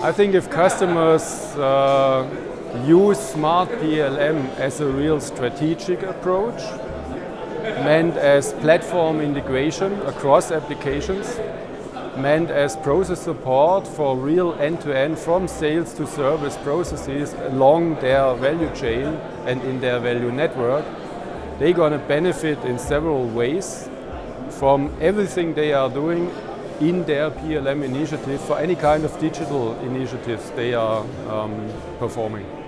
I think if customers uh, use Smart PLM as a real strategic approach, meant as platform integration across applications, meant as process support for real end-to-end -end from sales to service processes along their value chain and in their value network, they're going to benefit in several ways from everything they are doing in their PLM initiative for any kind of digital initiatives they are um, performing.